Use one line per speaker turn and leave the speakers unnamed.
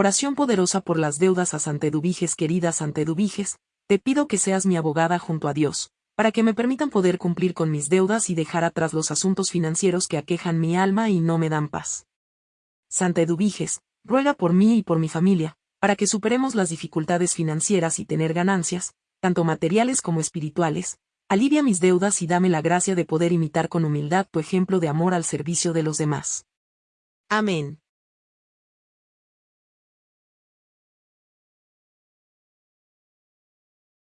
Oración poderosa por las deudas a Santedubiges, querida Santedubiges, te pido que seas mi abogada junto a Dios, para que me permitan poder cumplir con mis deudas y dejar atrás los asuntos financieros que aquejan mi alma y no me dan paz. Santeeduviges, ruega por mí y por mi familia, para que superemos las dificultades financieras y tener ganancias, tanto materiales como espirituales, alivia mis deudas y dame la gracia de poder imitar con humildad tu ejemplo de amor al servicio de los demás. Amén.